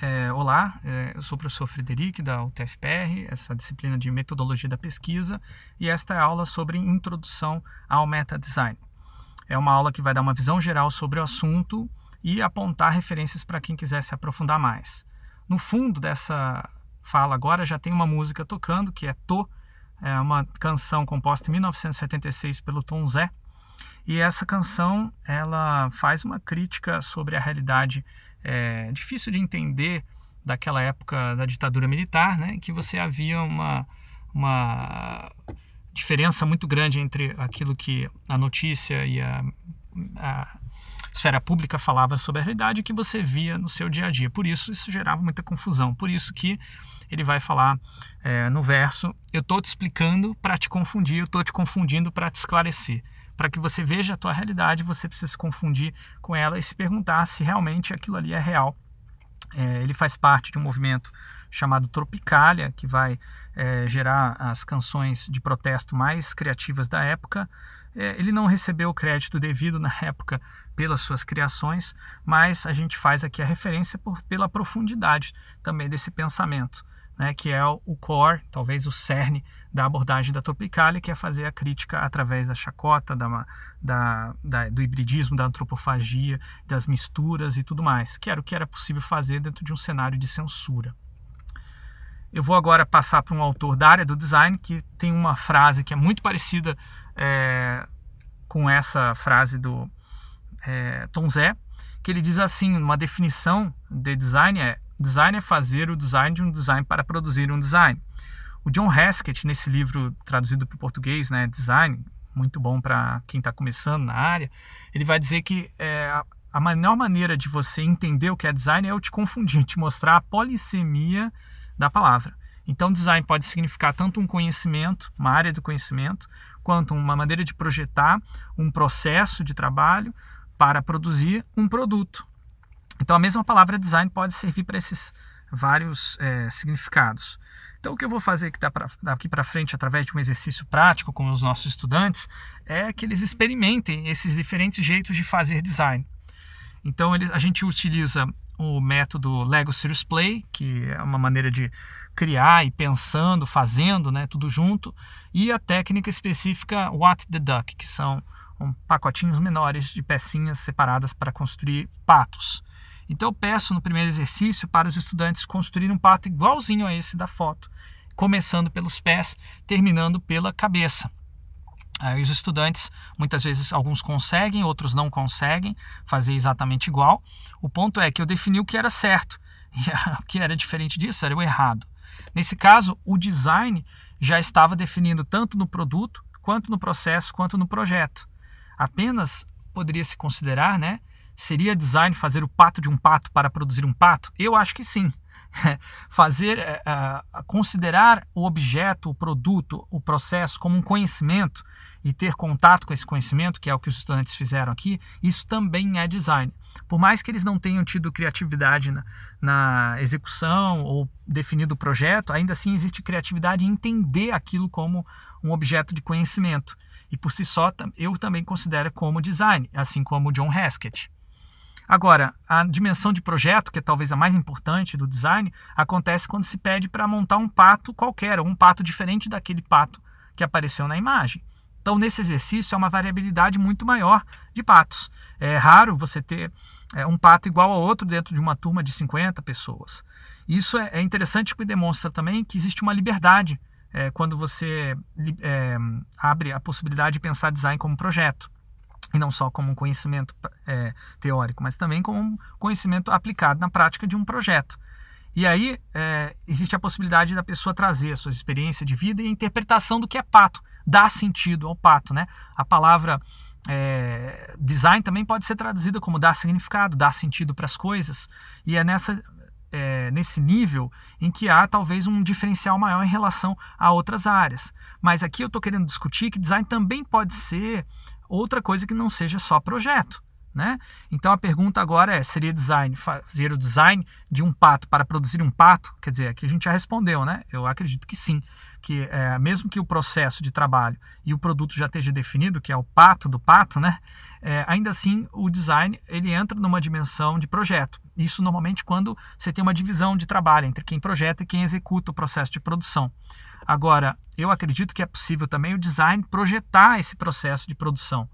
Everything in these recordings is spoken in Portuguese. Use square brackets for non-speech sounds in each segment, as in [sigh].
é, olá, é, eu sou o professor Frederic da UTFPR, essa disciplina de metodologia da pesquisa, e esta é a aula sobre introdução ao meta design. É uma aula que vai dar uma visão geral sobre o assunto e apontar referências para quem quiser se aprofundar mais. No fundo dessa fala agora já tem uma música tocando que é To, é uma canção composta em 1976 pelo Tom Zé. E essa canção ela faz uma crítica sobre a realidade é, difícil de entender daquela época da ditadura militar, né, que você havia uma, uma diferença muito grande entre aquilo que a notícia e a, a esfera pública falava sobre a realidade que você via no seu dia a dia. Por isso, isso gerava muita confusão. Por isso que ele vai falar é, no verso: Eu estou te explicando para te confundir, eu estou te confundindo para te esclarecer. Para que você veja a tua realidade, você precisa se confundir com ela e se perguntar se realmente aquilo ali é real. É, ele faz parte de um movimento chamado Tropicália, que vai é, gerar as canções de protesto mais criativas da época. É, ele não recebeu o crédito devido na época pelas suas criações, mas a gente faz aqui a referência por, pela profundidade também desse pensamento né, que é o core, talvez o cerne da abordagem da Tropicália, que é fazer a crítica através da chacota, da, da, da, do hibridismo, da antropofagia, das misturas e tudo mais, que era o que era possível fazer dentro de um cenário de censura. Eu vou agora passar para um autor da área do design que tem uma frase que é muito parecida é, com essa frase do é, Tom Zé, que ele diz assim, uma definição de design é Design é fazer o design de um design para produzir um design. O John Haskett, nesse livro traduzido para o português, né, Design, muito bom para quem está começando na área, ele vai dizer que é, a melhor maneira de você entender o que é design é eu te confundir, [laughs] te mostrar a polissemia da palavra. Então, design pode significar tanto um conhecimento, uma área do conhecimento, quanto uma maneira de projetar um processo de trabalho para produzir um produto. Então a mesma palavra design pode servir para esses vários é, significados. Então o que eu vou fazer daqui para frente através de um exercício prático com os nossos estudantes é que eles experimentem esses diferentes jeitos de fazer design. Então ele, a gente utiliza o método Lego Serious Play, que é uma maneira de criar e pensando, fazendo, né, tudo junto, e a técnica específica What the Duck, que são um, pacotinhos menores de pecinhas separadas para construir patos. Então eu peço no primeiro exercício para os estudantes construírem um pato igualzinho a esse da foto, começando pelos pés, terminando pela cabeça. Aí os estudantes, muitas vezes, alguns conseguem, outros não conseguem fazer exatamente igual. O ponto é que eu defini o que era certo [laughs] e o que era diferente disso era o errado. Nesse caso, o design já estava definindo tanto no produto, quanto no processo, quanto no projeto. Apenas poderia se considerar né, Seria design fazer o pato de um pato para produzir um pato? Eu acho que sim. [laughs] fazer, uh, considerar o objeto, o produto, o processo como um conhecimento e ter contato com esse conhecimento, que é o que os estudantes fizeram aqui, isso também é design. Por mais que eles não tenham tido criatividade na, na execução ou definido o projeto, ainda assim existe criatividade em entender aquilo como um objeto de conhecimento. E por si só, eu também considero como design, assim como o John Haskett. Agora, a dimensão de projeto, que é talvez a mais importante do design, acontece quando se pede para montar um pato qualquer, ou um pato diferente daquele pato que apareceu na imagem. Então, nesse exercício, é uma variabilidade muito maior de patos. É raro você ter é, um pato igual ao outro dentro de uma turma de 50 pessoas. Isso é, é interessante porque demonstra também que existe uma liberdade é, quando você é, abre a possibilidade de pensar design como projeto e não só como um conhecimento é, teórico, mas também como um conhecimento aplicado na prática de um projeto. E aí é, existe a possibilidade da pessoa trazer a sua experiência de vida e a interpretação do que é pato, dar sentido ao pato. Né? A palavra é, design também pode ser traduzida como dar significado, dar sentido para as coisas. E é nessa, é, nesse nível em que há talvez um diferencial maior em relação a outras áreas. Mas aqui eu estou querendo discutir que design também pode ser outra coisa que não seja só projeto. Né? Então a pergunta agora é: seria design fazer o design de um pato para produzir um pato? Quer dizer, aqui a gente já respondeu, né? Eu acredito que sim. que é, mesmo que o processo de trabalho e o produto já esteja definido, que é o pato do pato, né? É, ainda assim o design ele entra numa dimensão de projeto. Isso normalmente quando você tem uma divisão de trabalho entre quem projeta e quem executa o processo de produção. Agora, eu acredito que é possível também o design projetar esse processo de produção,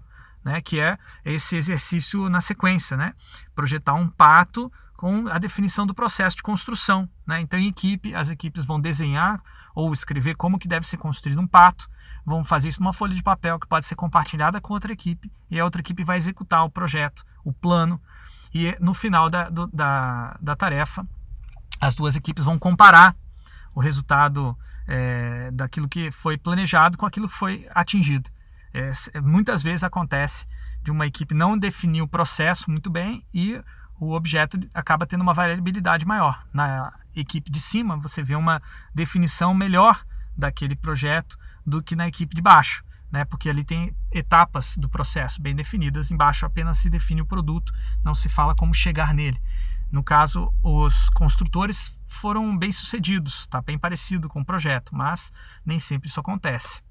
né? Que é esse exercício na sequência, né? Projetar um pato com a definição do processo de construção. Né? Então, em equipe, as equipes vão desenhar ou escrever como que deve ser construído um pato, vão fazer isso numa folha de papel que pode ser compartilhada com outra equipe e a outra equipe vai executar o projeto, o plano e no final da, do, da, da tarefa as duas equipes vão comparar o resultado é, daquilo que foi planejado com aquilo que foi atingido. É, muitas vezes acontece de uma equipe não definir o processo muito bem e o objeto acaba tendo uma variabilidade maior. Na equipe de cima, você vê uma definição melhor daquele projeto do que na equipe de baixo, né? porque ali tem etapas do processo bem definidas, embaixo apenas se define o produto, não se fala como chegar nele. No caso, os construtores foram bem sucedidos, está bem parecido com o projeto, mas nem sempre isso acontece.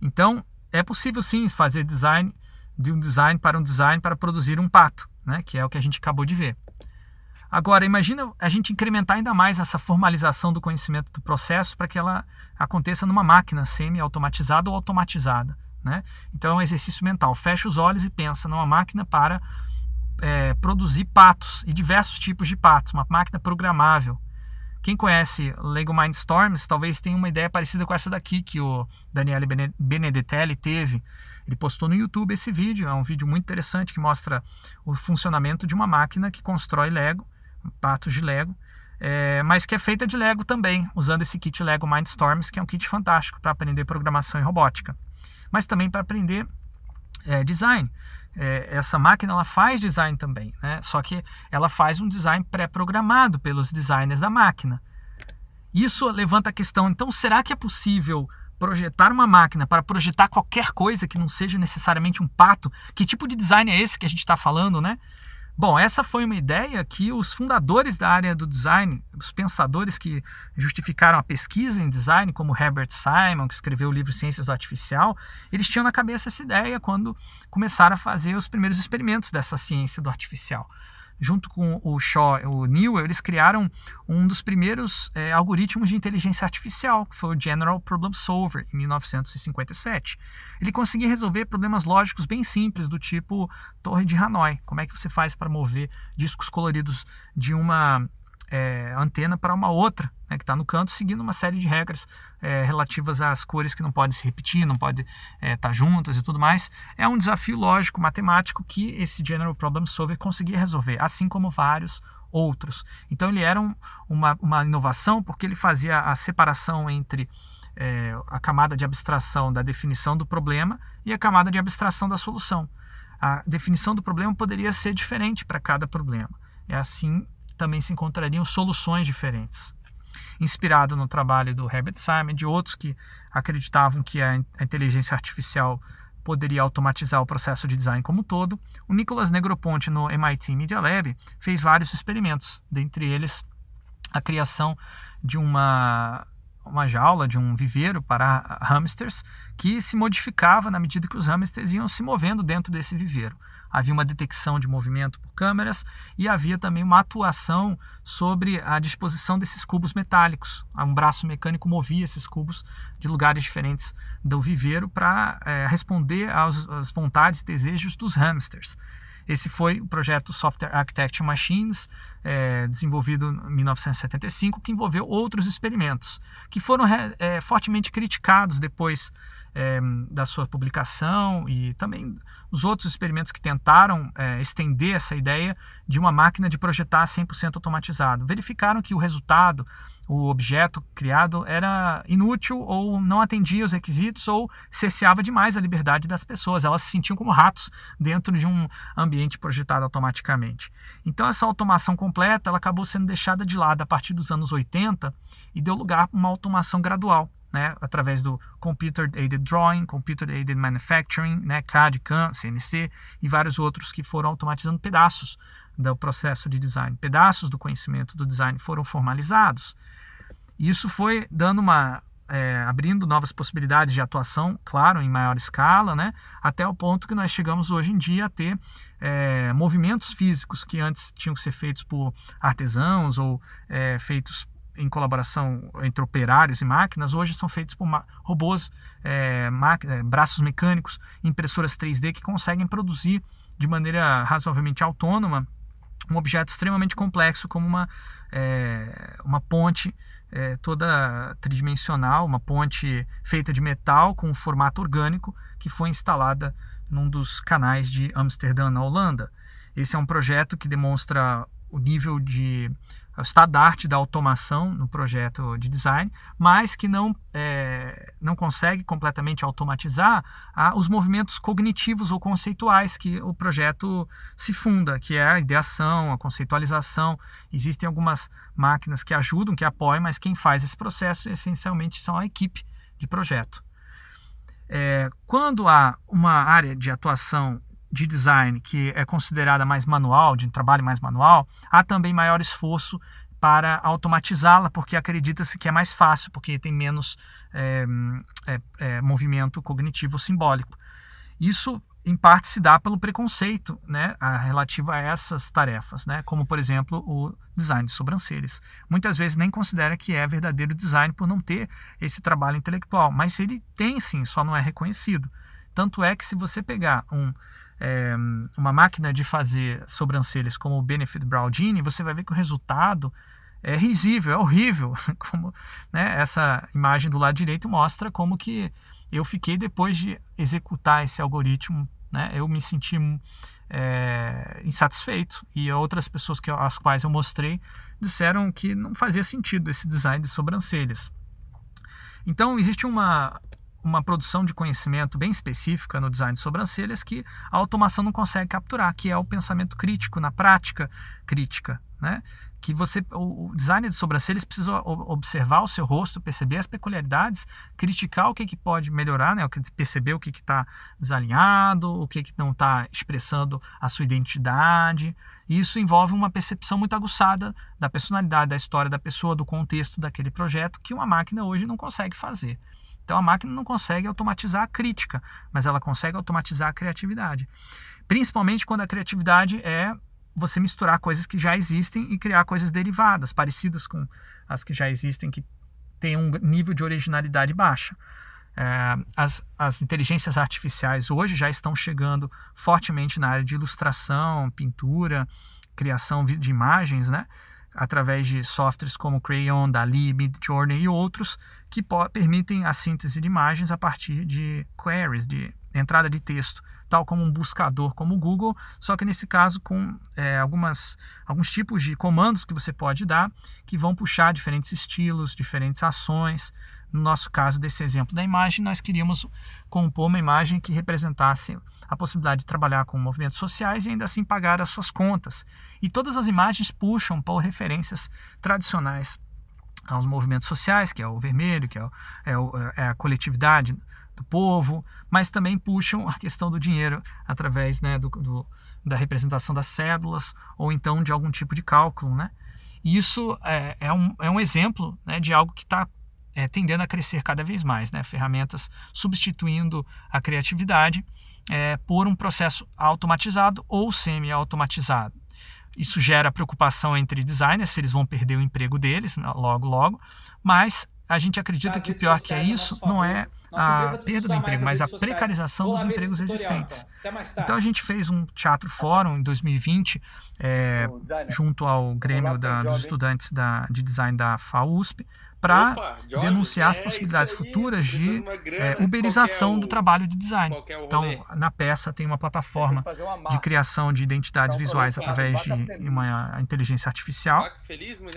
Então, é possível sim fazer design de um design para um design para produzir um pato né? que é o que a gente acabou de ver. Agora, imagina a gente incrementar ainda mais essa formalização do conhecimento do processo para que ela aconteça numa máquina semi-automatizada ou automatizada. Né? Então é um exercício mental. Fecha os olhos e pensa numa máquina para é, produzir patos e diversos tipos de patos, uma máquina programável. Quem conhece Lego Mindstorms talvez tenha uma ideia parecida com essa daqui que o Daniele Benedetelli teve ele postou no YouTube esse vídeo, é um vídeo muito interessante que mostra o funcionamento de uma máquina que constrói Lego, patos de Lego, é, mas que é feita de Lego também, usando esse kit Lego Mindstorms, que é um kit fantástico para aprender programação e robótica, mas também para aprender é, design. É, essa máquina ela faz design também, né? só que ela faz um design pré-programado pelos designers da máquina. Isso levanta a questão, então será que é possível projetar uma máquina para projetar qualquer coisa que não seja necessariamente um pato, que tipo de design é esse que a gente está falando, né? Bom, essa foi uma ideia que os fundadores da área do design, os pensadores que justificaram a pesquisa em design, como Herbert Simon, que escreveu o livro Ciências do Artificial, eles tinham na cabeça essa ideia quando começaram a fazer os primeiros experimentos dessa ciência do artificial junto com o Shaw e o Newell, eles criaram um dos primeiros é, algoritmos de inteligência artificial, que foi o General Problem Solver, em 1957. Ele conseguia resolver problemas lógicos bem simples, do tipo Torre de Hanoi. Como é que você faz para mover discos coloridos de uma é, antena para uma outra, né, que está no canto, seguindo uma série de regras é, relativas às cores que não podem se repetir, não podem estar é, tá juntas e tudo mais. É um desafio lógico, matemático, que esse General Problem Solver conseguia resolver, assim como vários outros. Então ele era um, uma, uma inovação porque ele fazia a separação entre é, a camada de abstração da definição do problema e a camada de abstração da solução. A definição do problema poderia ser diferente para cada problema. É assim também se encontrariam soluções diferentes. Inspirado no trabalho do Herbert Simon e de outros que acreditavam que a inteligência artificial poderia automatizar o processo de design como um todo, o Nicolas Negroponte no MIT Media Lab fez vários experimentos, dentre eles a criação de uma uma jaula de um viveiro para hamsters que se modificava na medida que os hamsters iam se movendo dentro desse viveiro havia uma detecção de movimento por câmeras e havia também uma atuação sobre a disposição desses cubos metálicos. Um braço mecânico movia esses cubos de lugares diferentes do viveiro para é, responder aos, às vontades e desejos dos hamsters. Esse foi o projeto Software Architecture Machines, é, desenvolvido em 1975, que envolveu outros experimentos, que foram é, fortemente criticados depois é, da sua publicação e também os outros experimentos que tentaram é, estender essa ideia de uma máquina de projetar 100% automatizado. Verificaram que o resultado, o objeto criado, era inútil ou não atendia os requisitos ou cerceava demais a liberdade das pessoas. Elas se sentiam como ratos dentro de um ambiente projetado automaticamente. Então essa automação completa ela acabou sendo deixada de lado a partir dos anos 80 e deu lugar a uma automação gradual né, através do Computer Aided Drawing, Computer Aided Manufacturing, né, CAD, CAM, CNC e vários outros que foram automatizando pedaços do processo de design. Pedaços do conhecimento do design foram formalizados. Isso foi dando uma, é, abrindo novas possibilidades de atuação, claro, em maior escala, né? até o ponto que nós chegamos hoje em dia a ter é, movimentos físicos que antes tinham que ser feitos por artesãos ou é, feitos em colaboração entre operários e máquinas, hoje são feitos por robôs, é, é, braços mecânicos, impressoras 3D que conseguem produzir de maneira razoavelmente autônoma um objeto extremamente complexo como uma, é, uma ponte é, toda tridimensional, uma ponte feita de metal com um formato orgânico que foi instalada num dos canais de Amsterdã, na Holanda. Esse é um projeto que demonstra o nível de o estado da automação no projeto de design, mas que não, é, não consegue completamente automatizar os movimentos cognitivos ou conceituais que o projeto se funda, que é a ideação, a conceitualização. Existem algumas máquinas que ajudam, que apoiam, mas quem faz esse processo essencialmente são a equipe de projeto. É, quando há uma área de atuação de design que é considerada mais manual, de trabalho mais manual, há também maior esforço para automatizá-la, porque acredita-se que é mais fácil, porque tem menos é, é, é, movimento cognitivo simbólico. Isso, em parte, se dá pelo preconceito né, relativo a essas tarefas, né, como, por exemplo, o design de sobrancelhas. Muitas vezes nem considera que é verdadeiro design por não ter esse trabalho intelectual, mas ele tem sim, só não é reconhecido. Tanto é que se você pegar um é, uma máquina de fazer sobrancelhas como o Benefit Brow Genie, você vai ver que o resultado é risível, é horrível. [laughs] Como, né, essa imagem do lado direito mostra como que eu fiquei depois de executar esse algoritmo, né, eu me senti é, insatisfeito e outras pessoas que, as quais eu mostrei disseram que não fazia sentido esse design de sobrancelhas. Então existe uma uma produção de conhecimento bem específica no design de sobrancelhas que a automação não consegue capturar, que é o pensamento crítico, na prática crítica, né? que você o designer de sobrancelhas precisa observar o seu rosto, perceber as peculiaridades, criticar o que, que pode melhorar, né? perceber o que está desalinhado, o que, que não está expressando a sua identidade. Isso envolve uma percepção muito aguçada da personalidade, da história da pessoa, do contexto daquele projeto, que uma máquina hoje não consegue fazer. Então a máquina não consegue automatizar a crítica, mas ela consegue automatizar a criatividade. Principalmente quando a criatividade é você misturar coisas que já existem e criar coisas derivadas, parecidas com as que já existem, que têm um nível de originalidade baixa. É, as, as inteligências artificiais hoje já estão chegando fortemente na área de ilustração, pintura, criação de imagens, né? Através de softwares como Crayon, Dali, Midjourney e outros que permitem a síntese de imagens a partir de queries, de entrada de texto, tal como um buscador como o Google, só que nesse caso com é, algumas, alguns tipos de comandos que você pode dar que vão puxar diferentes estilos, diferentes ações. No nosso caso desse exemplo da imagem, nós queríamos compor uma imagem que representasse a possibilidade de trabalhar com movimentos sociais e ainda assim pagar as suas contas. E todas as imagens puxam por referências tradicionais aos movimentos sociais, que é o vermelho, que é, o, é, o, é a coletividade do povo, mas também puxam a questão do dinheiro através né, do, do, da representação das cédulas ou então de algum tipo de cálculo. Né? E isso é, é, um, é um exemplo né, de algo que está é, tendendo a crescer cada vez mais, né? ferramentas substituindo a criatividade é, por um processo automatizado ou semi-automatizado. Isso gera preocupação entre designers, se eles vão perder o emprego deles né, logo, logo, mas a gente acredita que o pior que é isso não é a perda do emprego, mas a precarização dos empregos existentes. Então a gente fez um teatro fórum em 2020, é, junto ao Grêmio da, dos Estudantes da, de Design da FAUSP, para denunciar as é possibilidades futuras de é, uberização do trabalho de design. Então, na peça tem uma plataforma de criação de identidades visuais através de uma inteligência artificial.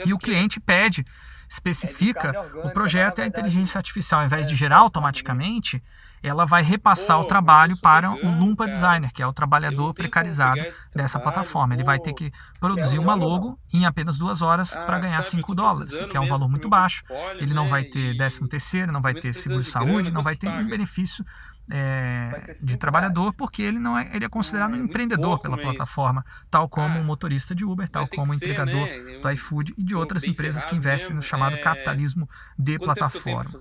E o cliente pede especifica o projeto e a inteligência artificial, ao invés de gerar automaticamente, ela vai repassar o trabalho para o Lumpa. Designer, que é o trabalhador precarizado dessa plataforma. Ele vai ter que produzir uma logo em apenas duas horas ah, para ganhar 5 dólares, que é um valor muito baixo. Ele não vai ter 13 terceiro, não vai ter seguro de saúde, não vai ter nenhum benefício é, de trabalhador, porque ele não é, ele é considerado ah, é um empreendedor pela plataforma, tal como ah, um motorista de Uber, tal como um entregador né? do iFood e de outras empresas que investem no chamado é... capitalismo de plataforma.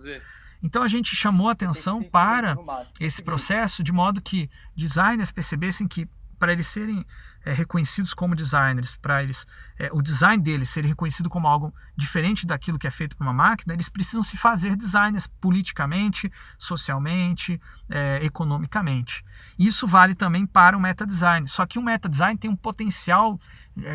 Então a gente chamou a atenção para esse processo de modo que designers percebessem que para eles serem é, reconhecidos como designers, para eles é, o design deles ser reconhecido como algo diferente daquilo que é feito por uma máquina, eles precisam se fazer designers politicamente, socialmente, é, economicamente. Isso vale também para o meta design. Só que o meta design tem um potencial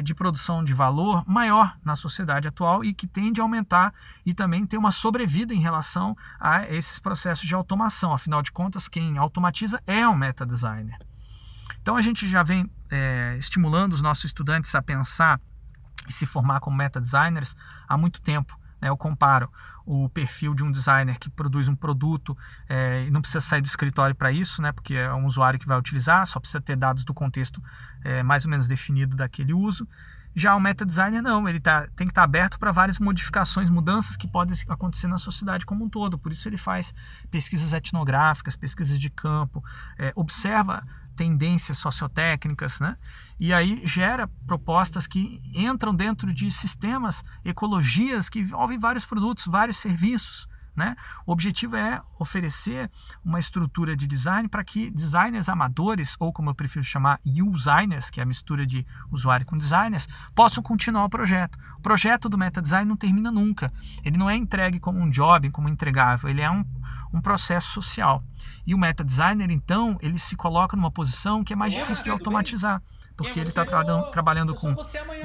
de produção de valor maior na sociedade atual e que tende a aumentar e também tem uma sobrevida em relação a esses processos de automação. Afinal de contas, quem automatiza é o meta designer. Então a gente já vem é, estimulando os nossos estudantes a pensar e se formar como meta designers há muito tempo. Né? Eu comparo o perfil de um designer que produz um produto é, e não precisa sair do escritório para isso, né? porque é um usuário que vai utilizar, só precisa ter dados do contexto é, mais ou menos definido daquele uso. Já o meta designer não, ele tá, tem que estar tá aberto para várias modificações, mudanças que podem acontecer na sociedade como um todo. Por isso ele faz pesquisas etnográficas, pesquisas de campo, é, observa tendências sociotécnicas, né? E aí gera propostas que entram dentro de sistemas, ecologias que envolvem vários produtos, vários serviços. Né? O objetivo é oferecer uma estrutura de design para que designers amadores, ou como eu prefiro chamar, users, que é a mistura de usuário com designers, possam continuar o projeto. O projeto do meta design não termina nunca. Ele não é entregue como um job, como entregável, ele é um, um processo social. E o meta designer, então, ele se coloca numa posição que é mais difícil de automatizar porque ele está tra trabalhando com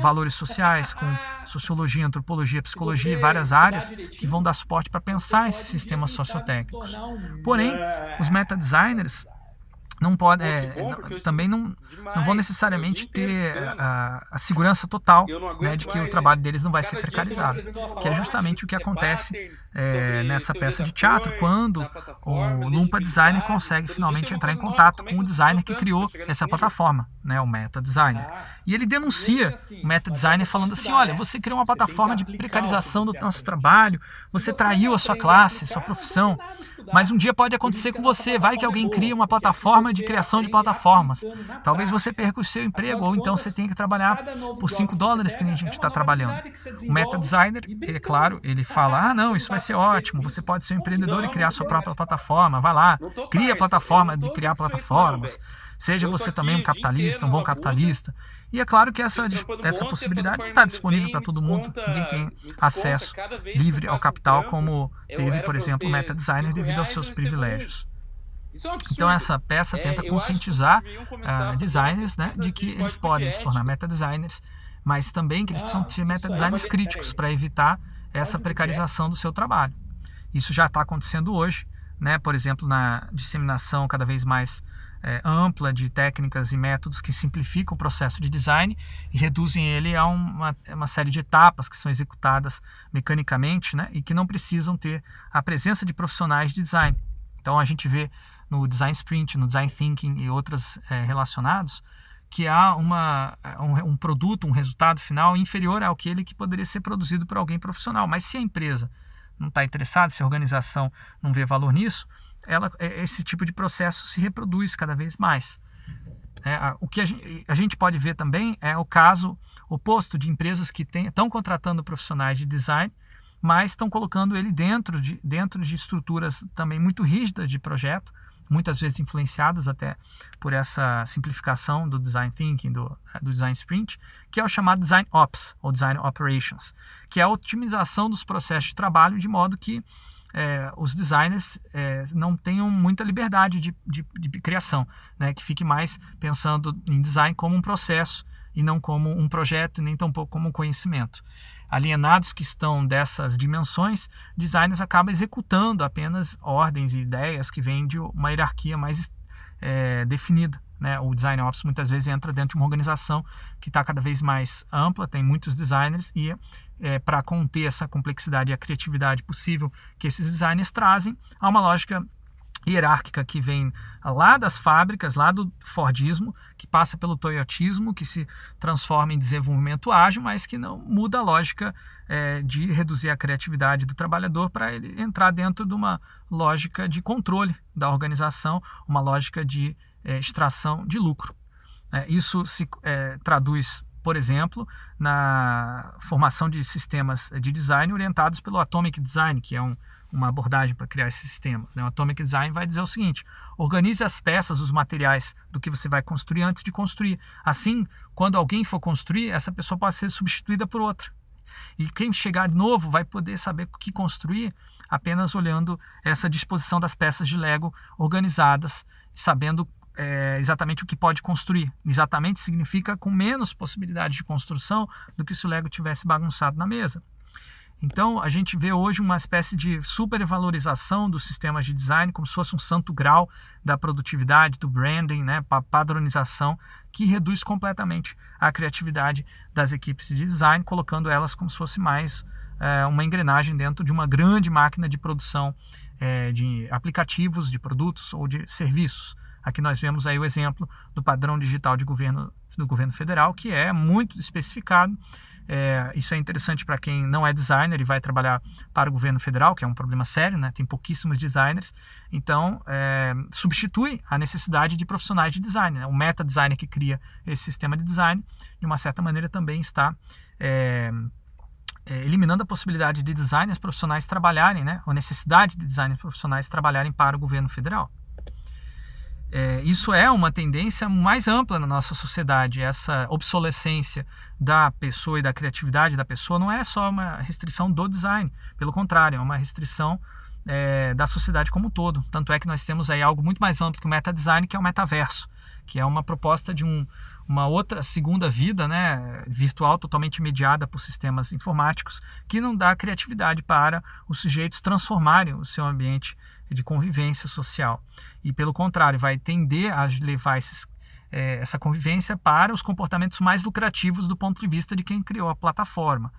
valores sociais, com [laughs] sociologia, antropologia, psicologia e várias áreas que vão dar suporte para pensar esses sistemas sociotécnicos. Porém, os meta designers não pode, é, bom, também não, não vão necessariamente ter a, a, segurança total né, de que o trabalho deles não vai ser precarizado, que é justamente o que acontece é, nessa peça de teatro, quando o Lumpa Designer consegue finalmente entrar em contato com o designer que criou essa plataforma, né, o Meta Designer. Ah, e ele denuncia assim, o Meta Designer falando assim, olha, você criou uma plataforma de precarização do nosso trabalho, você traiu a sua classe, sua profissão, mas um dia pode acontecer com você, vai que alguém cria uma plataforma forma de criação de plataformas. Talvez você perca o seu emprego, ou então você tenha que trabalhar por 5 dólares que nem a gente está trabalhando. O meta designer, é claro, ele fala, ah não, isso vai ser ótimo, você pode ser um empreendedor e criar sua própria plataforma, vai lá, cria a plataforma de criar plataformas. Seja você também um capitalista, um bom capitalista. E é claro que essa, essa possibilidade não está disponível para todo mundo. Ninguém tem acesso livre ao capital, como teve, por exemplo, o Meta Designer devido aos seus privilégios. É então essa peça é, tenta conscientizar uh, designers né, de que eles podem se tornar meta-designers, mas também que eles precisam ah, ser meta-designers críticos para evitar essa precarização do seu trabalho. Isso já está acontecendo hoje, né, por exemplo, na disseminação cada vez mais é, ampla de técnicas e métodos que simplificam o processo de design e reduzem ele a uma, uma série de etapas que são executadas mecanicamente né, e que não precisam ter a presença de profissionais de design. Então a gente vê no design sprint, no design thinking e outras é, relacionados, que há uma, um, um, produto, um resultado final inferior ao que ele que poderia ser produzido por alguém profissional. Mas se a empresa não está interessada, se a organização não vê valor nisso, ela, é, esse tipo de processo se reproduz cada vez mais. É, o que a gente, a gente, pode ver também é o caso oposto de empresas que estão contratando profissionais de design mas estão colocando ele dentro de, dentro de estruturas também muito rígidas de projeto, muitas vezes influenciadas até por essa simplificação do design thinking, do, do design sprint, que é o chamado design ops, ou design operations, que é a otimização dos processos de trabalho de modo que é, os designers é, não tenham muita liberdade de, de, de criação, né? que fique mais pensando em design como um processo e não como um projeto, nem tampouco como um conhecimento alienados que estão dessas dimensões, designers acabam executando apenas ordens e ideias que vêm de uma hierarquia mais é, definida. Né? O design ops muitas vezes entra dentro de uma organização que está cada vez mais ampla, tem muitos designers e é, para conter essa complexidade e a criatividade possível que esses designers trazem, há uma lógica hierárquica que vem lá das fábricas, lá do Fordismo, que passa pelo Toyotismo, que se transforma em desenvolvimento ágil, mas que não muda a lógica é, de reduzir a criatividade do trabalhador para ele entrar dentro de uma lógica de controle da organização, uma lógica de é, extração de lucro. É, isso se é, traduz por exemplo, na formação de sistemas de design orientados pelo Atomic Design, que é um, uma abordagem para criar esses sistemas. Né? O Atomic Design vai dizer o seguinte: organize as peças, os materiais do que você vai construir antes de construir. Assim, quando alguém for construir, essa pessoa pode ser substituída por outra. E quem chegar novo vai poder saber o que construir apenas olhando essa disposição das peças de Lego organizadas, sabendo é, exatamente o que pode construir. Exatamente significa com menos possibilidade de construção do que se o Lego tivesse bagunçado na mesa. Então, a gente vê hoje uma espécie de supervalorização dos sistemas de design, como se fosse um santo grau da produtividade, do branding, né, padronização, que reduz completamente a criatividade das equipes de design, colocando elas como se fosse mais é, uma engrenagem dentro de uma grande máquina de produção é, de aplicativos, de produtos ou de serviços. Aqui nós vemos aí o exemplo do padrão digital de governo do governo federal, que é muito especificado. É, isso é interessante para quem não é designer e vai trabalhar para o governo federal, que é um problema sério, né? tem pouquíssimos designers. Então, é, substitui a necessidade de profissionais de design. Né? O meta designer que cria esse sistema de design, de uma certa maneira, também está é, é eliminando a possibilidade de designers profissionais trabalharem, né? a necessidade de designers profissionais trabalharem para o governo federal. É, isso é uma tendência mais ampla na nossa sociedade. Essa obsolescência da pessoa e da criatividade da pessoa não é só uma restrição do design, pelo contrário, é uma restrição é, da sociedade como um todo. Tanto é que nós temos aí algo muito mais amplo que o meta design, que é o metaverso, que é uma proposta de um, uma outra segunda vida né, virtual totalmente mediada por sistemas informáticos que não dá criatividade para os sujeitos transformarem o seu ambiente de convivência social. E, pelo contrário, vai tender a levar esses, é, essa convivência para os comportamentos mais lucrativos do ponto de vista de quem criou a plataforma.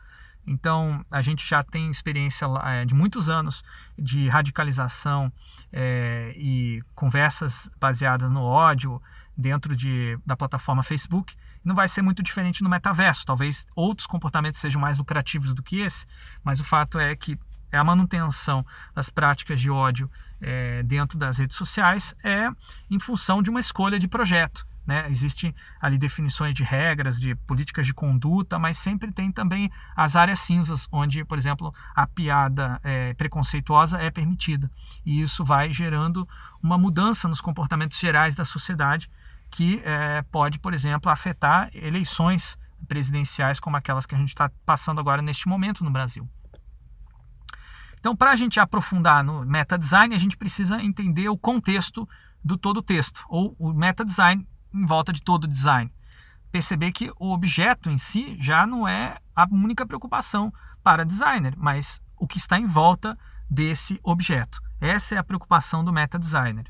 Então, a gente já tem experiência é, de muitos anos de radicalização é, e conversas baseadas no ódio dentro de, da plataforma Facebook. Não vai ser muito diferente no metaverso. Talvez outros comportamentos sejam mais lucrativos do que esse, mas o fato é que é a manutenção das práticas de ódio é, dentro das redes sociais é em função de uma escolha de projeto. Né? Existem ali definições de regras, de políticas de conduta, mas sempre tem também as áreas cinzas, onde, por exemplo, a piada é, preconceituosa é permitida. E isso vai gerando uma mudança nos comportamentos gerais da sociedade que é, pode, por exemplo, afetar eleições presidenciais como aquelas que a gente está passando agora neste momento no Brasil. Então, para a gente aprofundar no meta design, a gente precisa entender o contexto do todo o texto, ou o meta design em volta de todo o design. Perceber que o objeto em si já não é a única preocupação para designer, mas o que está em volta desse objeto. Essa é a preocupação do meta designer.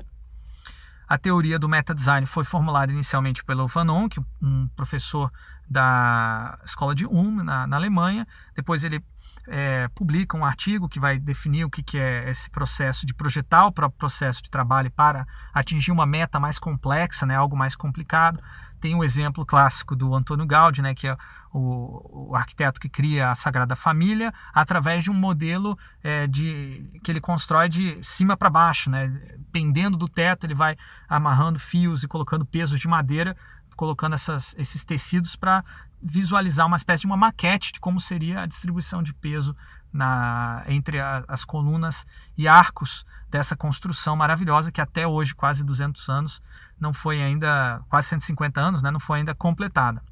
A teoria do meta design foi formulada inicialmente pelo Fanon, que um professor da escola de Ulm, na, na Alemanha. Depois ele é, publica um artigo que vai definir o que, que é esse processo de projetar o próprio processo de trabalho para atingir uma meta mais complexa, né, algo mais complicado. Tem um exemplo clássico do Antônio Gaudí, né, que é o, o, arquiteto que cria a Sagrada Família através de um modelo é, de, que ele constrói de cima para baixo, né, pendendo do teto, ele vai amarrando fios e colocando pesos de madeira colocando essas, esses tecidos para visualizar uma espécie de uma maquete de como seria a distribuição de peso na, entre a, as colunas e arcos dessa construção maravilhosa que até hoje, quase 200 anos, não foi ainda, quase 150 anos, né, não foi ainda completada.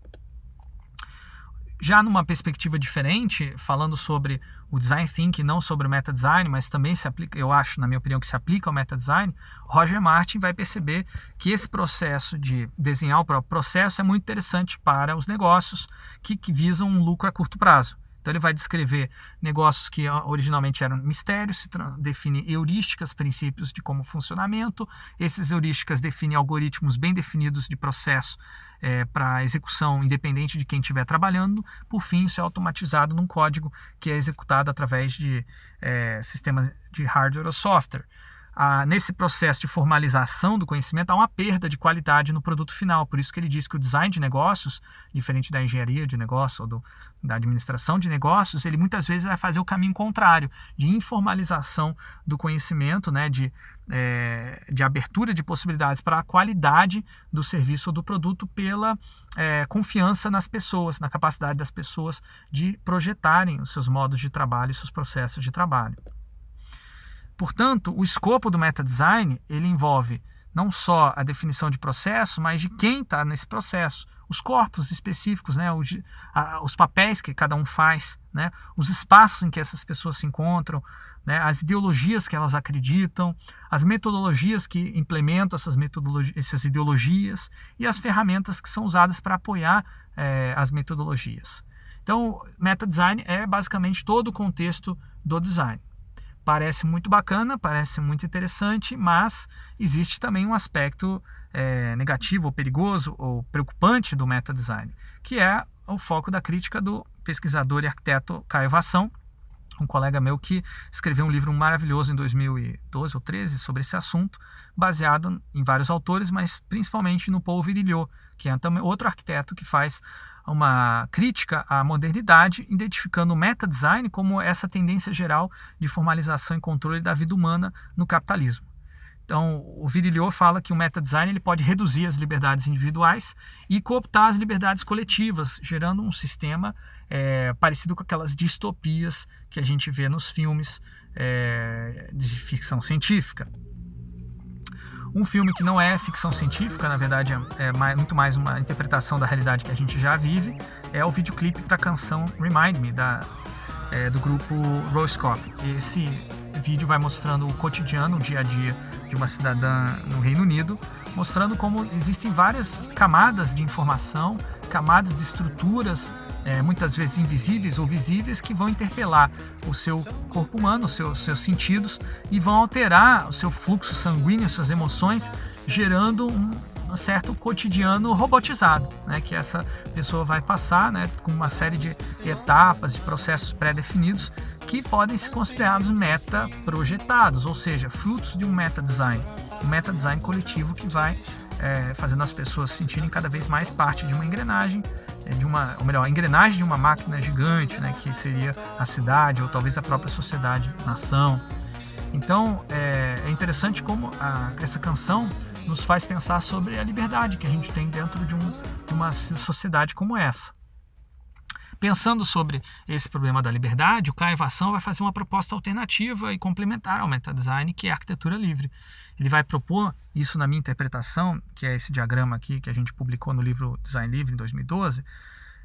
Já numa perspectiva diferente, falando sobre o design thinking, não sobre o meta design, mas também se aplica, eu acho, na minha opinião, que se aplica ao meta design, Roger Martin vai perceber que esse processo de desenhar o próprio processo é muito interessante para os negócios que, que visam um lucro a curto prazo. Então ele vai descrever negócios que originalmente eram mistérios, define heurísticas, princípios de como funcionamento. Esses heurísticas definem algoritmos bem definidos de processo é, para execução independente de quem estiver trabalhando. Por fim, isso é automatizado num código que é executado através de é, sistemas de hardware ou software. Nesse processo de formalização do conhecimento, há uma perda de qualidade no produto final. Por isso que ele diz que o design de negócios, diferente da engenharia de negócios ou do, da administração de negócios, ele muitas vezes vai fazer o caminho contrário, de informalização do conhecimento, né, de, é, de abertura de possibilidades para a qualidade do serviço ou do produto pela é, confiança nas pessoas, na capacidade das pessoas de projetarem os seus modos de trabalho e seus processos de trabalho. Portanto, o escopo do meta design ele envolve não só a definição de processo, mas de quem está nesse processo, os corpos específicos, né, os, a, os, papéis que cada um faz, né, os espaços em que essas pessoas se encontram, né, as ideologias que elas acreditam, as metodologias que implementam essas, metodologias, essas ideologias e as ferramentas que são usadas para apoiar é, as metodologias. Então, meta design é basicamente todo o contexto do design parece muito bacana, parece muito interessante, mas existe também um aspecto é, negativo, ou perigoso, ou preocupante do meta design, que é o foco da crítica do pesquisador e arquiteto Caio Vassão, um colega meu que escreveu um livro maravilhoso em 2012 ou 13 sobre esse assunto, baseado em vários autores, mas principalmente no Paul Virilio, que é também outro arquiteto que faz uma crítica à modernidade, identificando o meta-design como essa tendência geral de formalização e controle da vida humana no capitalismo. Então, o Virilio fala que o meta-design ele pode reduzir as liberdades individuais e cooptar as liberdades coletivas, gerando um sistema é, parecido com aquelas distopias que a gente vê nos filmes é, de ficção científica. Um filme que não é ficção científica, na verdade é, é mais, muito mais uma interpretação da realidade que a gente já vive, é o videoclipe para a canção Remind Me, da, é, do grupo Roscope. Esse vídeo vai mostrando o cotidiano, o dia a dia de uma cidadã no Reino Unido, mostrando como existem várias camadas de informação, camadas de estruturas é, muitas vezes invisíveis ou visíveis, que vão interpelar o seu corpo humano, os seus, seus sentidos, e vão alterar o seu fluxo sanguíneo, suas emoções, gerando um, um certo cotidiano robotizado, né, que essa pessoa vai passar né, com uma série de etapas, de processos pré-definidos que podem ser considerados meta-projetados, ou seja, frutos de um meta-design, um meta-design coletivo que vai é, fazendo as pessoas se sentirem cada vez mais parte de uma engrenagem, é, de uma, ou melhor, a engrenagem de uma máquina gigante, né, que seria a cidade ou talvez a própria sociedade, nação. Então é, é interessante como a, essa canção nos faz pensar sobre a liberdade que a gente tem dentro de, um, de uma sociedade como essa. Pensando sobre esse problema da liberdade, o Caivação vai fazer uma proposta alternativa e complementar ao metadesign, que é a arquitetura livre. Ele vai propor, isso na minha interpretação, que é esse diagrama aqui que a gente publicou no livro Design Livre em 2012,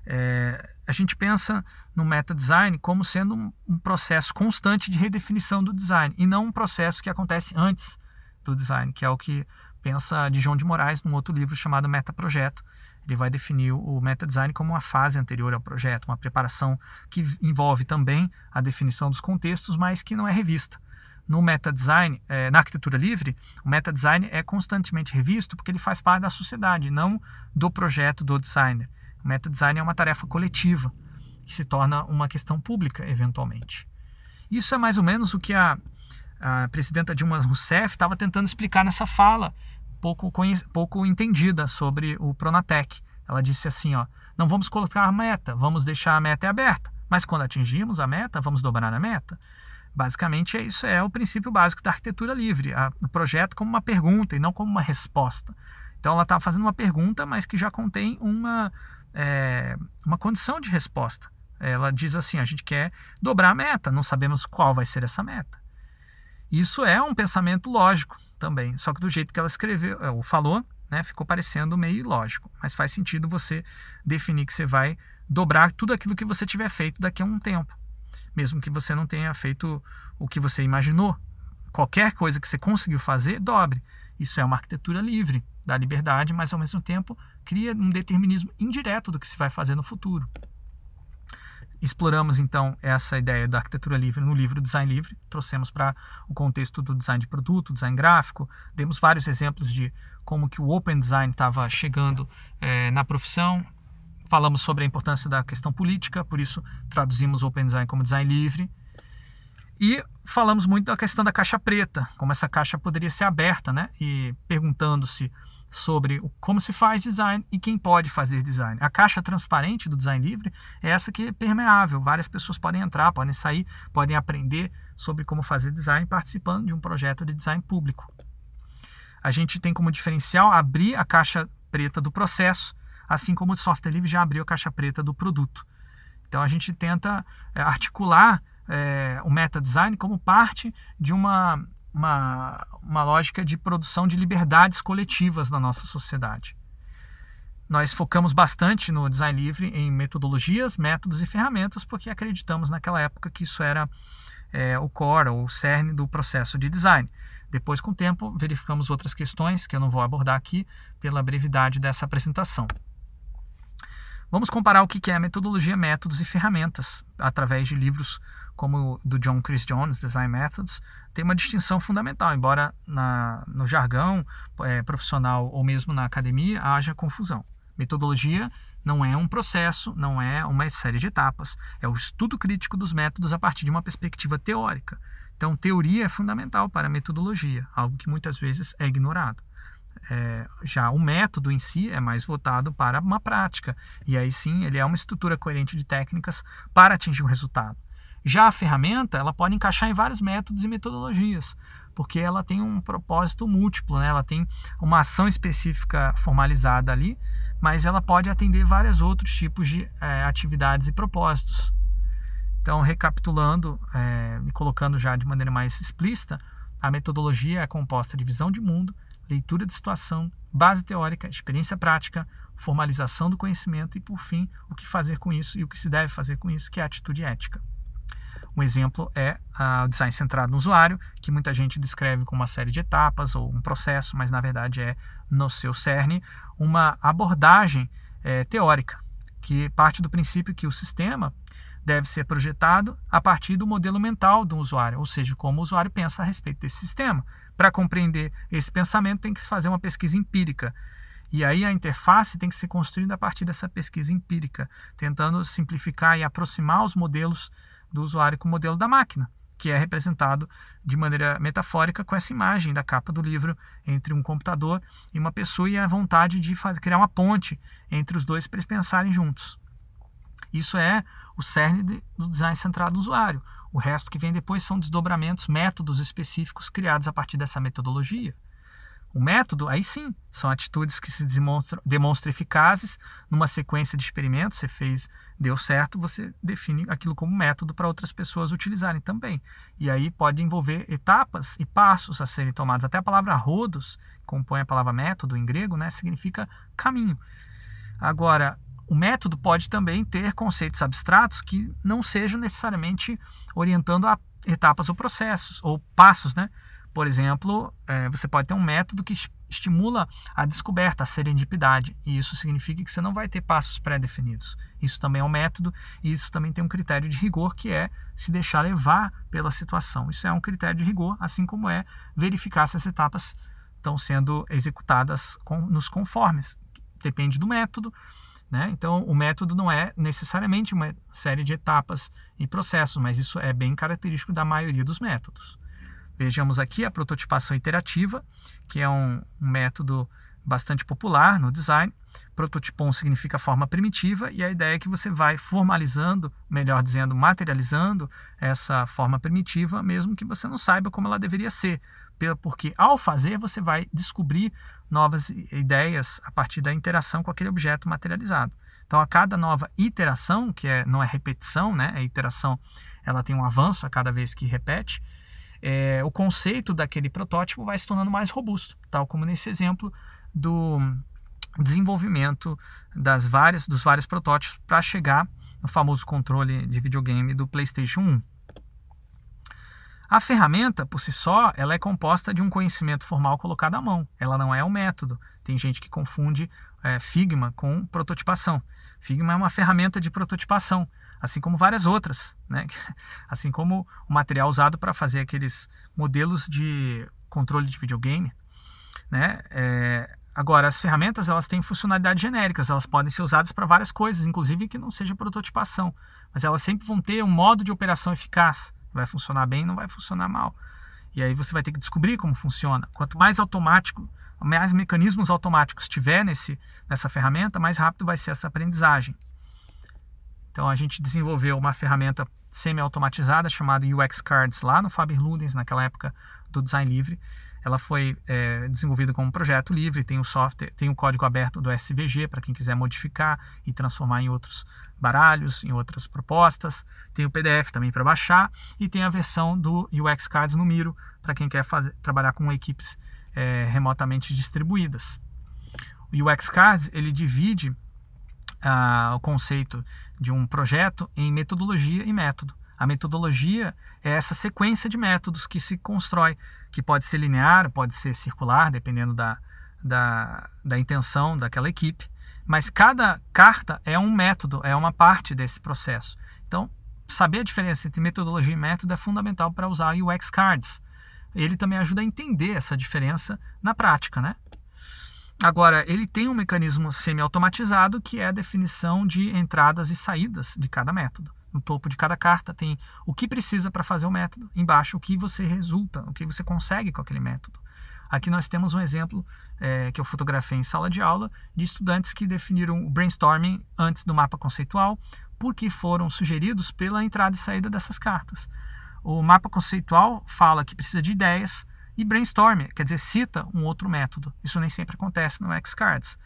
é, a gente pensa no meta-design como sendo um, um, processo constante de redefinição do design e não um processo que acontece antes do design, que é o que pensa de João de Moraes num outro livro chamado Meta Projeto, ele vai definir o meta design como uma fase anterior ao projeto, uma preparação que envolve também a definição dos contextos, mas que não é revista. No meta design, é, na arquitetura livre, o meta design é constantemente revisto porque ele faz parte da sociedade, não do projeto do designer. O meta design é uma tarefa coletiva que se torna uma questão pública eventualmente. Isso é mais ou menos o que a, a presidenta Dilma Rousseff estava tentando explicar nessa fala pouco, pouco entendida sobre o Pronatec. Ela disse assim, ó, não vamos colocar a meta, vamos deixar a meta aberta, mas quando atingirmos a meta, vamos dobrar a meta. Basicamente, é isso é o princípio básico da arquitetura livre, a, o projeto como uma pergunta e não como uma resposta. Então, ela está fazendo uma pergunta, mas que já contém uma, é, uma condição de resposta. Ela diz assim: a gente quer dobrar a meta, não sabemos qual vai ser essa meta. Isso é um pensamento lógico, também. Só que do jeito que ela escreveu, é, ou falou, né, ficou parecendo meio ilógico. Mas faz sentido você definir que você vai dobrar tudo aquilo que você tiver feito daqui a um tempo. Mesmo que você não tenha feito o que você imaginou. Qualquer coisa que você conseguiu fazer, dobre. Isso é uma arquitetura livre, dá liberdade, mas ao mesmo tempo cria um determinismo indireto do que se vai fazer no futuro. Exploramos então essa ideia da arquitetura livre no livro Design Livre, trouxemos para o contexto do design de produto, design gráfico, demos vários exemplos de como que o Open Design estava chegando é, na profissão, falamos sobre a importância da questão política, por isso traduzimos Open Design como design livre. E falamos muito da questão da caixa preta, como essa caixa poderia ser aberta, né? E perguntando-se sobre como se faz design e quem pode fazer design. A caixa transparente do design livre é essa que é permeável, várias pessoas podem entrar, podem sair, podem aprender sobre como fazer design participando de um projeto de design público. A gente tem como diferencial abrir a caixa preta do processo, assim como o software livre já abriu a caixa preta do produto. Então a gente tenta é, articular é, o meta design como parte de uma uma, uma lógica de produção de liberdades coletivas na nossa sociedade. Nós focamos bastante no design livre em metodologias, métodos e ferramentas, porque acreditamos naquela época que isso era é, o core, ou o cerne do processo de design. Depois, com o tempo, verificamos outras questões que eu não vou abordar aqui pela brevidade dessa apresentação. Vamos comparar o que é metodologia, métodos e ferramentas através de livros como do John Chris Jones, Design Methods, tem uma distinção fundamental, embora na, no jargão é, profissional ou mesmo na academia haja confusão. Metodologia não é um processo, não é uma série de etapas, é o estudo crítico dos métodos a partir de uma perspectiva teórica. Então, teoria é fundamental para a metodologia, algo que muitas vezes é ignorado. É, já o método em si é mais voltado para uma prática, e aí sim ele é uma estrutura coerente de técnicas para atingir o resultado. Já a ferramenta, ela pode encaixar em vários métodos e metodologias, porque ela tem um propósito múltiplo, né? ela tem uma ação específica formalizada ali, mas ela pode atender vários outros tipos de é, atividades e propósitos. Então, recapitulando é, e colocando já de maneira mais explícita, a metodologia é composta de visão de mundo, leitura de situação, base teórica, experiência prática, formalização do conhecimento e, por fim, o que fazer com isso e o que se deve fazer com isso, que é a atitude ética. Um exemplo é o design centrado no usuário, que muita gente descreve como uma série de etapas ou um processo, mas na verdade é, no seu cerne, uma abordagem é, teórica, que parte do princípio que o sistema deve ser projetado a partir do modelo mental do usuário, ou seja, como o usuário pensa a respeito desse sistema. Para compreender esse pensamento, tem que se fazer uma pesquisa empírica. E aí a interface tem que ser construída a partir dessa pesquisa empírica, tentando simplificar e aproximar os modelos do usuário com o modelo da máquina, que é representado de maneira metafórica com essa imagem da capa do livro entre um computador e uma pessoa e a vontade de fazer, criar uma ponte entre os dois para eles pensarem juntos. Isso é o cerne do design centrado no usuário. O resto que vem depois são desdobramentos, métodos específicos criados a partir dessa metodologia. O método, aí sim, são atitudes que se demonstram, demonstram eficazes numa sequência de experimentos. Você fez, deu certo, você define aquilo como método para outras pessoas utilizarem também. E aí pode envolver etapas e passos a serem tomados. Até a palavra rodos, que compõe a palavra método em grego, né, significa caminho. Agora, o método pode também ter conceitos abstratos que não sejam necessariamente orientando a etapas ou processos, ou passos, né? Por exemplo, é, você pode ter um método que estimula a descoberta, a serendipidade, e isso significa que você não vai ter passos pré-definidos. Isso também é um método, e isso também tem um critério de rigor, que é se deixar levar pela situação. Isso é um critério de rigor, assim como é verificar se as etapas estão sendo executadas com, nos conformes. Depende do método, né? Então, o método não é necessariamente uma série de etapas e processos, mas isso é bem característico da maioria dos métodos. Vejamos aqui a prototipação iterativa, que é um, um método bastante popular no design. Prototipon significa forma primitiva e a ideia é que você vai formalizando, melhor dizendo, materializando essa forma primitiva, mesmo que você não saiba como ela deveria ser, porque ao fazer você vai descobrir novas ideias a partir da interação com aquele objeto materializado. Então, a cada nova iteração, que é, não é repetição, né? a iteração ela tem um avanço a cada vez que repete, é, o conceito daquele protótipo vai se tornando mais robusto, tal como nesse exemplo do desenvolvimento das várias, dos vários protótipos para chegar no famoso controle de videogame do PlayStation 1. A ferramenta, por si só, ela é composta de um conhecimento formal colocado à mão. Ela não é um método. Tem gente que confunde é, Figma com prototipação. Figma é uma ferramenta de prototipação assim como várias outras, né? [laughs] assim como o material usado para fazer aqueles modelos de controle de videogame. Né? É, agora, as ferramentas elas têm funcionalidades genéricas, elas podem ser usadas para várias coisas, inclusive que não seja prototipação, mas elas sempre vão ter um modo de operação eficaz. Vai funcionar bem, não vai funcionar mal. E aí você vai ter que descobrir como funciona. Quanto mais automático, mais mecanismos automáticos tiver nesse, nessa ferramenta, mais rápido vai ser essa aprendizagem. Então a gente desenvolveu uma ferramenta semi-automatizada chamada UX Cards lá no Faber Ludens, naquela época do design livre. Ela foi é, desenvolvida como um projeto livre, tem o software, tem o código aberto do SVG para quem quiser modificar e transformar em outros baralhos, em outras propostas. Tem o PDF também para baixar e tem a versão do UX Cards no Miro para quem quer fazer, trabalhar com equipes é, remotamente distribuídas. O UX Cards ele divide ah, o conceito de um projeto em metodologia e método. A metodologia é essa sequência de métodos que se constrói, que pode ser linear, pode ser circular, dependendo da, da, da intenção daquela equipe. Mas cada carta é um método, é uma parte desse processo. Então, saber a diferença entre metodologia e método é fundamental para usar UX Cards. Ele também ajuda a entender essa diferença na prática, né? Agora, ele tem um mecanismo semi-automatizado que é a definição de entradas e saídas de cada método no topo de cada carta tem o que precisa para fazer o método, embaixo o que você resulta, o que você consegue com aquele método. Aqui nós temos um exemplo é, que eu fotografei em sala de aula de estudantes que definiram o brainstorming antes do mapa conceitual, porque foram sugeridos pela entrada e saída dessas cartas. O mapa conceitual fala que precisa de ideias e brainstorming, quer dizer, cita um outro método. Isso nem sempre acontece no X-Cards.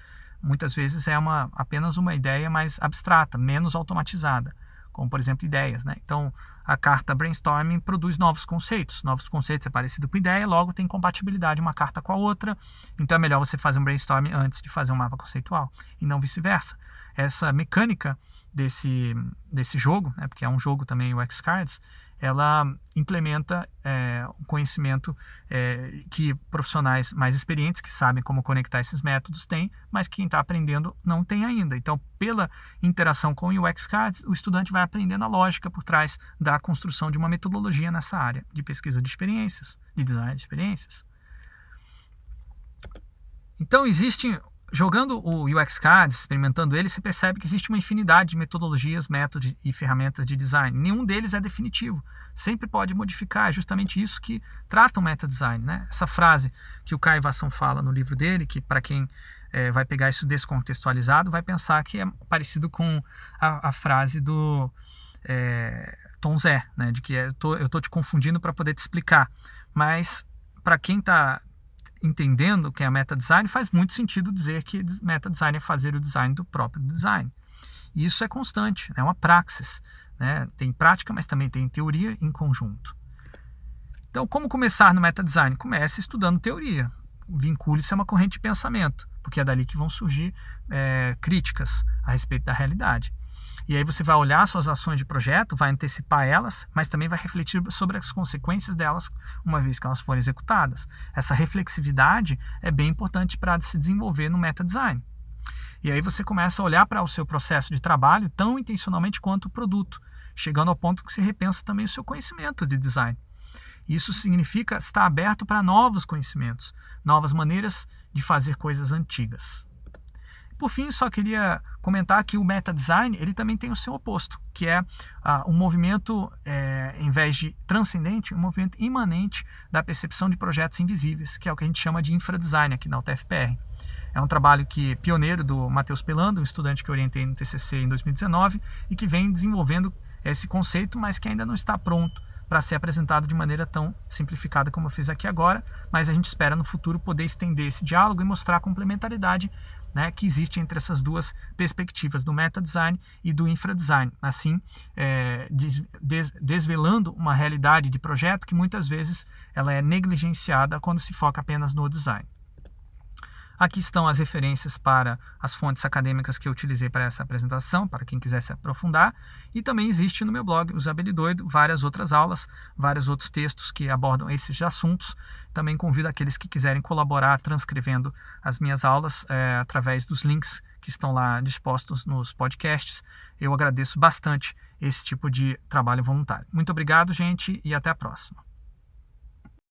Muitas vezes é uma, apenas uma ideia mais abstrata, menos automatizada como por exemplo ideias. Né? Então, a carta brainstorming produz novos conceitos. Novos conceitos é parecido com ideia, logo tem compatibilidade uma carta com a outra. Então, é melhor você fazer um brainstorming antes de fazer um mapa conceitual e não vice-versa. Essa mecânica desse, desse jogo, né, porque é um jogo também o X-Cards, ela implementa é, um conhecimento é, que profissionais mais experientes, que sabem como conectar esses métodos, têm, mas quem está aprendendo não tem ainda. Então, pela interação com o UX Cards, o estudante vai aprendendo a lógica por trás da construção de uma metodologia nessa área de pesquisa de experiências, de design de experiências. Então, existem jogando o UX Cards, experimentando ele, você percebe que existe uma infinidade de metodologias, métodos e ferramentas de design. Nenhum deles é definitivo. Sempre pode modificar. É justamente isso que trata o meta design. Né? Essa frase que o Caio Vassão fala no livro dele, que para quem é, vai pegar isso descontextualizado, vai pensar que é parecido com a, a frase do é, Tom Zé, né? de que é, eu estou te confundindo para poder te explicar. Mas para quem está entendendo o que é meta design, faz muito sentido dizer que meta design é fazer o design do próprio design. E isso é constante, é uma praxis. Né? Tem prática, mas também tem teoria em conjunto. Então, como começar no meta design? Comece estudando teoria. Vincule-se a uma corrente de pensamento, porque é dali que vão surgir é, críticas a respeito da realidade. E aí você vai olhar suas ações de projeto, vai antecipar elas, mas também vai refletir sobre as consequências delas uma vez que elas forem executadas. Essa reflexividade é bem importante para se desenvolver no meta design. E aí você começa a olhar para o seu processo de trabalho tão intencionalmente quanto o produto, chegando ao ponto que você repensa também o seu conhecimento de design. Isso significa estar aberto para novos conhecimentos, novas maneiras de fazer coisas antigas. Por fim, só queria comentar que o meta design ele também tem o seu oposto, que é ah, um movimento, é, em vez de transcendente, um movimento imanente da percepção de projetos invisíveis, que é o que a gente chama de infradesign aqui na UTFPR. É um trabalho que pioneiro do Matheus Pelando, um estudante que orientei no TCC em 2019 e que vem desenvolvendo esse conceito, mas que ainda não está pronto para ser apresentado de maneira tão simplificada como eu fiz aqui agora, mas a gente espera no futuro poder estender esse diálogo e mostrar a complementaridade né, que existe entre essas duas perspectivas, do meta design e do infra design. Assim, é, des, des, desvelando uma realidade de projeto que muitas vezes ela é negligenciada quando se foca apenas no design. Aqui estão as referências para as fontes acadêmicas que eu utilizei para essa apresentação, para quem quiser se aprofundar. E também existe no meu blog, Usabilidoido, várias outras aulas, vários outros textos que abordam esses assuntos. Também convido aqueles que quiserem colaborar transcrevendo as minhas aulas é, através dos links que estão lá dispostos nos podcasts. Eu agradeço bastante esse tipo de trabalho voluntário. Muito obrigado, gente, e até a próxima.